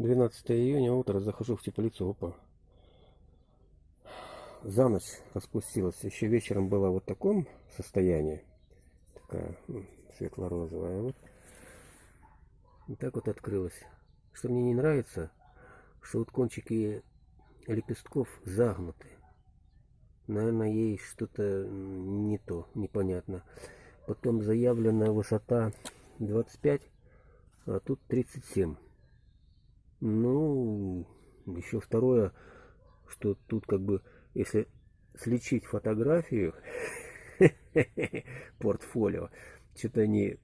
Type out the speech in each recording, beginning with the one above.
12 июня, утро, захожу в теплицу, опа. За ночь распустилась. Еще вечером была вот в таком состоянии. Такая светло-розовая. Вот. И так вот открылась. Что мне не нравится, что вот кончики лепестков загнуты. Наверное, ей что-то не то, непонятно. Потом заявленная высота 25, а тут 37. Ну, еще второе, что тут как бы, если слечить фотографию, портфолио, что-то не...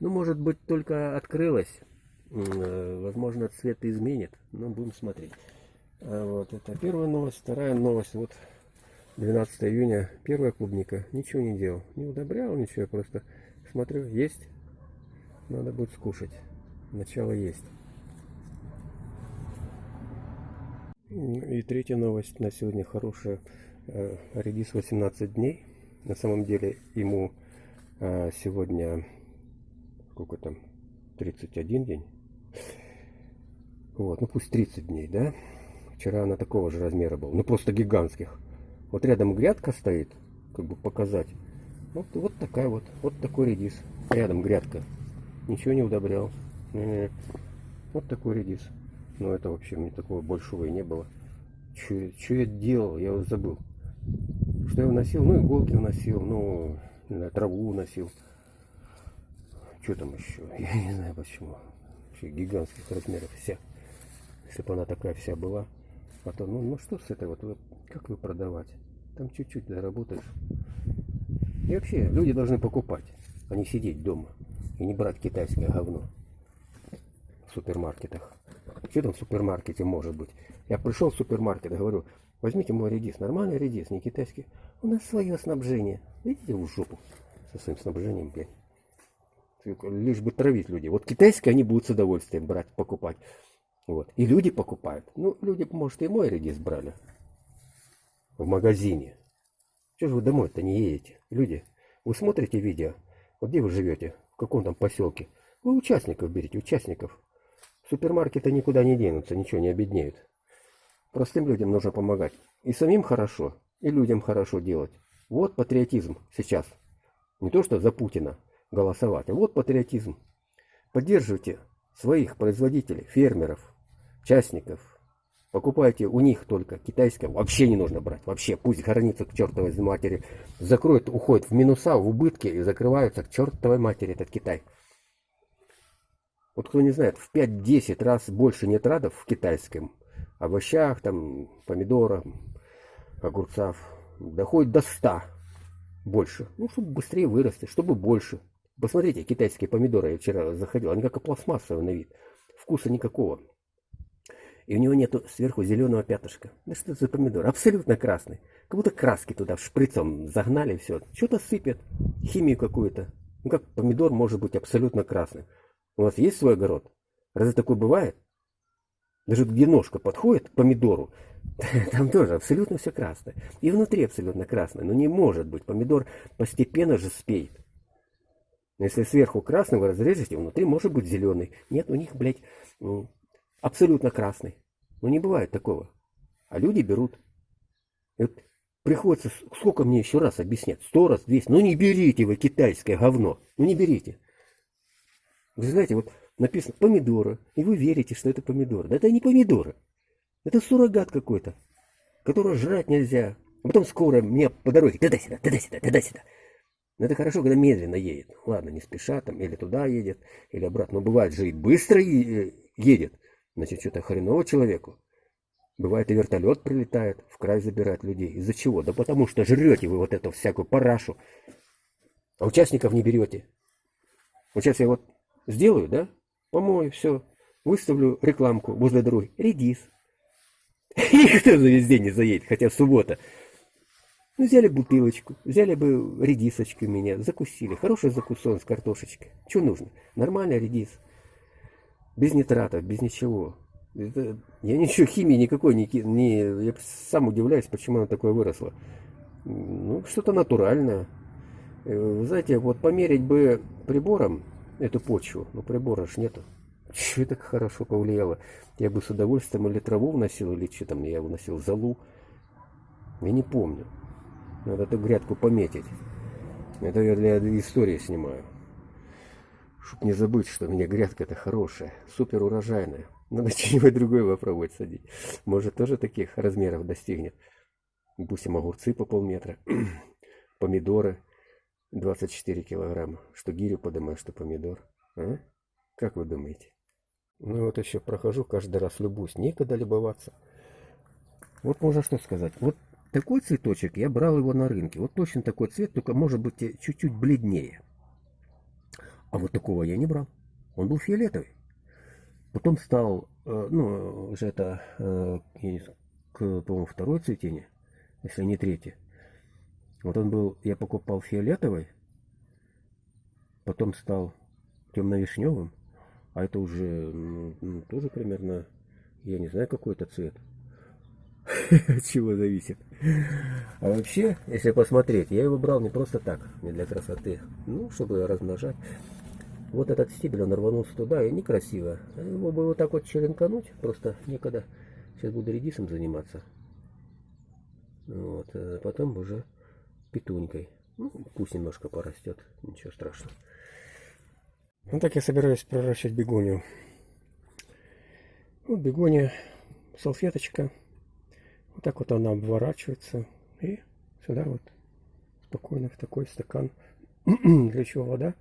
Ну, может быть, только открылось. Э, возможно, цвет изменит, но будем смотреть. А вот это первая новость. Вторая новость. Вот 12 июня. Первая клубника. Ничего не делал. Не удобрял ничего. Просто смотрю. Есть. Надо будет скушать. Начало есть. И третья новость на сегодня хорошая. Э, редис 18 дней. На самом деле ему э, сегодня сколько там 31 день. Вот, ну пусть 30 дней, да? Вчера она такого же размера была, ну просто гигантских. Вот рядом грядка стоит, как бы показать. Вот, вот такая вот, вот такой редис. Рядом грядка. Ничего не удобрял. Вот такой редис. Но это вообще мне такого большого и не было. Что я делал, я уже забыл. Что я вносил? Ну, иголки вносил, ну, траву вносил. Что там еще? Я не знаю почему. Вообще гигантских размеров вся. Если бы она такая вся была. А то, ну, ну что с этой вот, как вы продавать? Там чуть-чуть заработаешь. И вообще, люди должны покупать, а не сидеть дома. И не брать китайское говно в супермаркетах. Что там в супермаркете может быть? Я пришел в супермаркет и говорю, возьмите мой редис, нормальный редис, не китайский. У нас свое снабжение. Видите в жопу со своим снабжением, блядь. Лишь бы травить людей. Вот китайское они будут с удовольствием брать, покупать. Вот. И люди покупают. Ну, люди, может, и мой редис брали в магазине. Чего же вы домой-то не едете? Люди, вы смотрите видео, вот где вы живете, в каком там поселке. Вы участников берите, участников. Супермаркеты никуда не денутся, ничего не обеднеют. Простым людям нужно помогать. И самим хорошо, и людям хорошо делать. Вот патриотизм сейчас. Не то, что за Путина голосовать, а вот патриотизм. Поддерживайте своих производителей, фермеров, частников. Покупайте у них только китайское. Вообще не нужно брать. Вообще пусть хранится к чертовой матери. Закроет, уходит в минуса, в убытки и закрываются к чертовой матери этот Китай. Вот кто не знает, в 5-10 раз больше нитратов в китайском овощах, там, помидорах, огурцах, доходит до 100 больше. Ну, чтобы быстрее вырасти, чтобы больше. Посмотрите, китайские помидоры, я вчера заходил, они как пластмассовые на вид. Вкуса никакого. И у него нету сверху зеленого пятышка. Да что это за помидор? Абсолютно красный. Как будто краски туда шприцом загнали все. Что-то сыпят. Химию какую-то. Ну как помидор может быть абсолютно красный? У вас есть свой огород? Разве такое бывает? Даже где ножка подходит к помидору, там тоже абсолютно все красное. И внутри абсолютно красное. Но не может быть. Помидор постепенно же спеет. Если сверху красный вы разрежете, внутри может быть зеленый. Нет, у них, блядь, абсолютно красный. Но не бывает такого. А люди берут. И вот приходится, сколько мне еще раз объяснять? Сто раз, двести. Ну не берите вы китайское говно. Ну не берите. Вы знаете, вот написано помидоры, и вы верите, что это помидоры. Да это не помидоры. Это суррогат какой-то, которого жрать нельзя. А потом скоро мне по дороге, туда-сюда, туда-сюда, туда-сюда. Но это хорошо, когда медленно едет. Ладно, не спеша там, или туда едет, или обратно. Но бывает же и быстро э, едет. Значит, что-то хреново человеку. Бывает и вертолет прилетает, в край забирает людей. Из-за чего? Да потому что жрете вы вот эту всякую парашу. А участников не берете. Вот сейчас я вот сделаю, да? Помою, все. Выставлю рекламку возле дороги. Редис. Никто за весь день не заедет, хотя суббота. Ну, взяли бутылочку, взяли бы редисочку меня, закусили. Хороший закусон с картошечкой. Что нужно? Нормальный редис. Без нитратов, без ничего. Это, я ничего химии никакой не, не... Я сам удивляюсь, почему она такое выросла. Ну, что-то натуральное. Э, знаете, вот померить бы прибором эту почву, но прибора ж нету. что так хорошо повлияло. Я бы с удовольствием или траву вносил, или что там, я вносил залу. Я не помню. Надо эту грядку пометить. Это я для истории снимаю. Чтоб не забыть, что у меня грядка-то хорошая, супер урожайная. Надо что-нибудь другое попробовать садить. Может, тоже таких размеров достигнет. Допустим, огурцы по полметра, помидоры 24 килограмма. Что гирю поднимаешь, что помидор. А? Как вы думаете? Ну вот еще прохожу, каждый раз любуюсь. Некогда любоваться. Вот можно что сказать. Вот такой цветочек, я брал его на рынке. Вот точно такой цвет, только может быть чуть-чуть бледнее. А вот такого я не брал. Он был фиолетовый. Потом стал, э, ну, уже это, э, по-моему, второе цветение, если не третье. Вот он был, я покупал фиолетовый, потом стал темно-вишневым, а это уже ну, тоже примерно, я не знаю, какой это цвет. От чего зависит. А вообще, если посмотреть, я его брал не просто так, не для красоты, ну, чтобы размножать. Вот этот стебель, он рванулся туда, и некрасиво. Его бы вот так вот черенкануть, просто некогда. Сейчас буду редисом заниматься. Вот, а потом уже петунькой. Ну, пусть немножко порастет, ничего страшного. Ну так я собираюсь проращивать бегонию. Вот бегония, салфеточка. Вот так вот она обворачивается. И сюда вот спокойно в такой стакан. Для чего вода?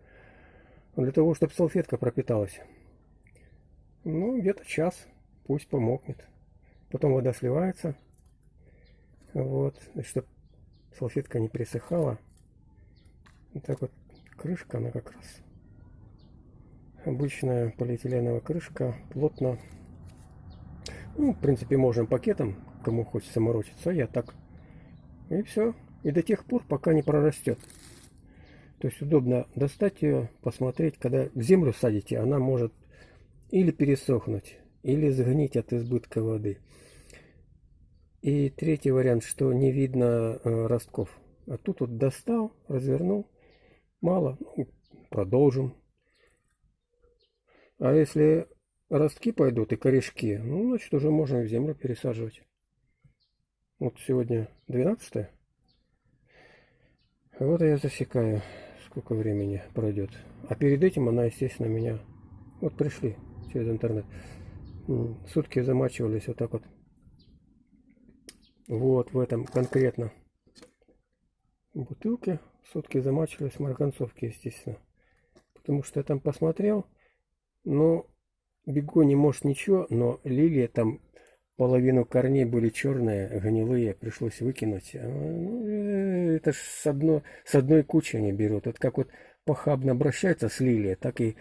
для того, чтобы салфетка пропиталась. Ну, где-то час, пусть помокнет. Потом вода сливается. Вот, чтобы салфетка не пересыхала. Вот так вот крышка, она как раз обычная полиэтиленовая крышка, плотно. Ну, в принципе, можем пакетом, кому хочется морочиться, я так. И все. И до тех пор, пока не прорастет. То есть удобно достать ее, посмотреть, когда в землю садите, она может или пересохнуть, или сгнить от избытка воды. И третий вариант, что не видно э, ростков. А тут вот достал, развернул, мало, ну, продолжим. А если ростки пойдут и корешки, ну, значит, уже можно в землю пересаживать. Вот сегодня 12 Вот я засекаю сколько времени пройдет. А перед этим она, естественно, меня... Вот пришли через интернет. Сутки замачивались вот так вот. Вот в этом конкретно бутылке. Сутки замачивались в марганцовке, естественно. Потому что я там посмотрел. Но бегони может ничего, но лилия там половину корней были черные, гнилые, пришлось выкинуть. А, ну, э, это ж с, одно, с одной кучи они берут. Вот как вот похабно обращаются с лилией, так и,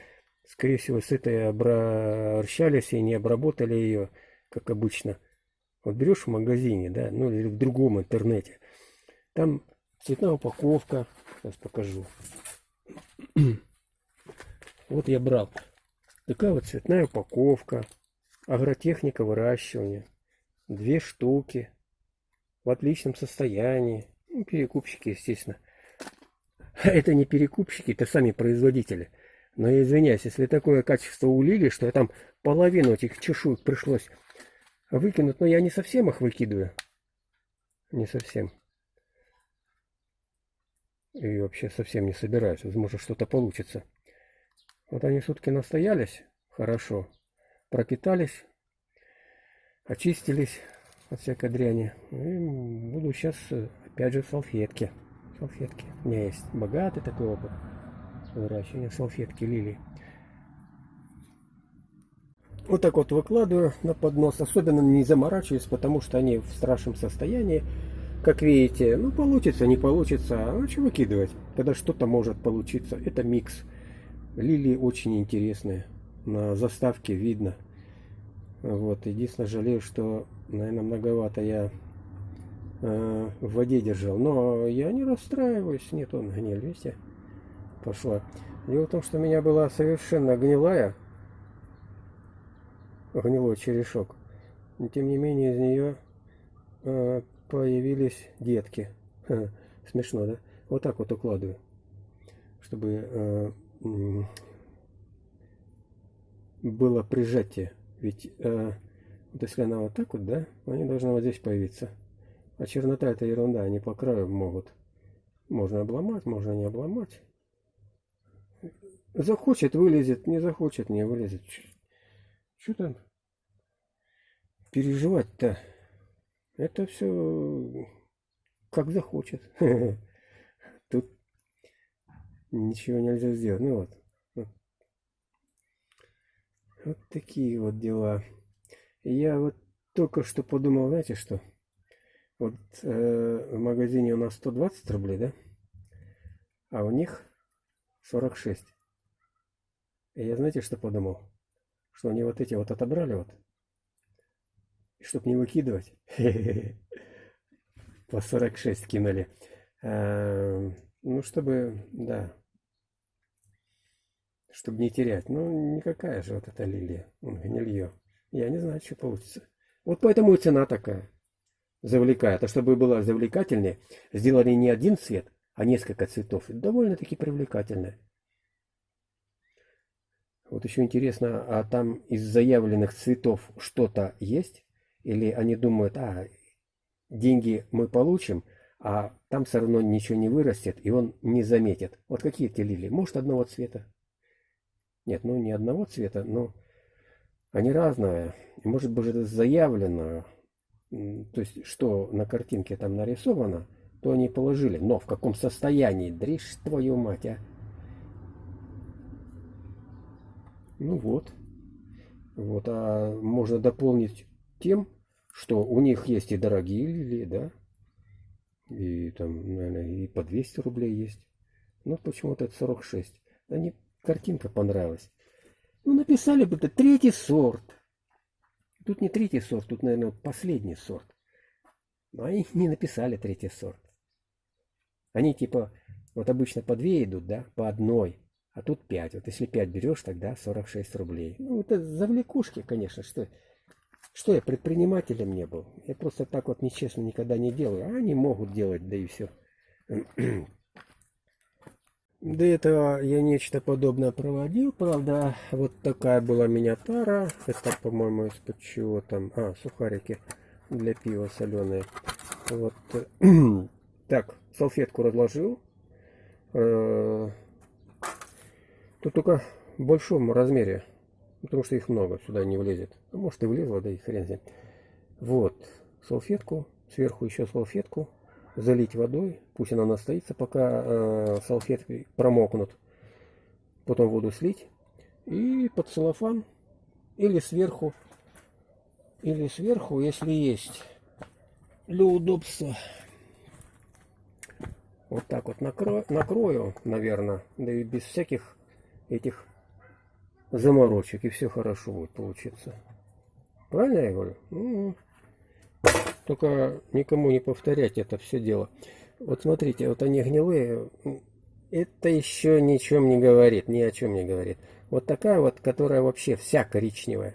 скорее всего, с этой обращались и не обработали ее, как обычно. Вот берешь в магазине, да, ну или в другом интернете, там цветная упаковка, сейчас покажу. Вот я брал. Такая вот цветная упаковка. Агротехника выращивания. Две штуки. В отличном состоянии. Ну, перекупщики, естественно. Это не перекупщики, это сами производители. Но я извиняюсь, если такое качество улили, что я там половину этих чешуек пришлось выкинуть, но я не совсем их выкидываю. Не совсем. И вообще совсем не собираюсь. Возможно, что-то получится. Вот они сутки настоялись. Хорошо пропитались, очистились от всякой дряни. И буду сейчас, опять же, салфетки. Салфетки. У меня есть богатый такой опыт выращивания салфетки лилии. Вот так вот выкладываю на поднос. Особенно не заморачиваюсь, потому что они в страшном состоянии. Как видите, ну получится, не получится. А что выкидывать, когда что-то может получиться. Это микс. Лилии очень интересные на заставке видно. Вот, единственное, жалею, что, наверное, многовато я э, в воде держал. Но я не расстраиваюсь. Нет, он гниль, видите, пошла. Дело в том, что у меня была совершенно гнилая, гнилой черешок. Но, тем не менее, из нее э, появились детки. Смешно, да? Вот так вот укладываю, чтобы э, было прижатие. Ведь э, вот если она вот так вот, да, они должны вот здесь появиться. А чернота это ерунда, они по краю могут. Можно обломать, можно не обломать. Захочет, вылезет, не захочет, не вылезет. Что там переживать-то? Это все как захочет. Тут ничего нельзя сделать. Ну вот. Вот такие вот дела. Я вот только что подумал, знаете что? Вот э, в магазине у нас 120 рублей, да? А у них 46. И я знаете, что подумал? Что они вот эти вот отобрали вот. И чтоб не выкидывать. По 46 кинули. Эм, ну, чтобы, да. Чтобы не терять. Ну, никакая же вот эта лилия. Гнилье. Я не знаю, что получится. Вот поэтому и цена такая. Завлекает. А чтобы была завлекательнее, сделали не один цвет, а несколько цветов. Довольно-таки привлекательная. Вот еще интересно, а там из заявленных цветов что-то есть? Или они думают, а, деньги мы получим, а там все равно ничего не вырастет, и он не заметит. Вот какие эти лилии? Может, одного цвета? Нет, ну не одного цвета, но они разные. Может быть, это заявлено, то есть, что на картинке там нарисовано, то они положили. Но в каком состоянии? Дришь твою мать, а? Ну вот. Вот, а можно дополнить тем, что у них есть и дорогие лилии, да, и там, наверное, и по 200 рублей есть. Ну, почему-то это 46. Да не, картинка понравилась. Ну, написали бы это третий сорт. Тут не третий сорт, тут, наверное, последний сорт. Но они не написали третий сорт. Они типа, вот обычно по две идут, да, по одной. А тут 5. Вот если 5 берешь, тогда 46 рублей. Ну, это завлекушки, конечно, что... Что я предпринимателем не был? Я просто так вот нечестно никогда не делаю. А они могут делать, да и все. До этого я нечто подобное проводил. Правда, вот такая была миниатара. Это, по-моему, из-под чего там... А, сухарики для пива соленые. Вот. Так, салфетку разложил. Тут только в большом размере, потому что их много, сюда не влезет. А может и влезло, да и хрен знает. Вот, салфетку, сверху еще салфетку, залить водой, пусть она настоится, пока э, салфетки промокнут. Потом воду слить и под целлофан или сверху, или сверху, если есть, для удобства. Вот так вот накрою, накрою наверное, да и без всяких этих заморочек, и все хорошо будет получиться. Правильно я говорю? Ну, только никому не повторять это все дело. Вот смотрите, вот они гнилые, это еще ни о чем не говорит, ни о чем не говорит. Вот такая вот, которая вообще вся коричневая,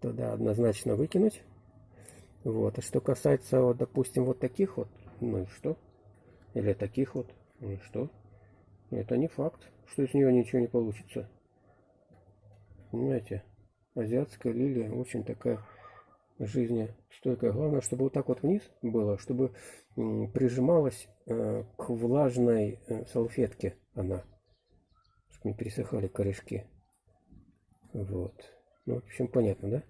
туда однозначно выкинуть. Вот, а что касается, вот, допустим, вот таких вот, ну и что? Или таких вот, ну и что? Это не факт что из нее ничего не получится. Понимаете? Азиатская лилия очень такая жизнестойкая. Главное, чтобы вот так вот вниз было, чтобы прижималась э, к влажной э, салфетке она. Чтобы не пересыхали корешки. Вот. Ну, в общем, понятно, да?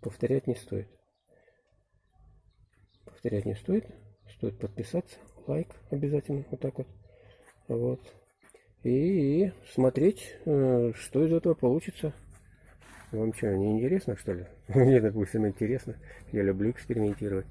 Повторять не стоит. Повторять не стоит. Стоит подписаться. Лайк обязательно. Вот так вот. Вот и смотреть, э, что из этого получится. Вам что, не интересно, что ли? Мне, допустим, интересно. Я люблю экспериментировать.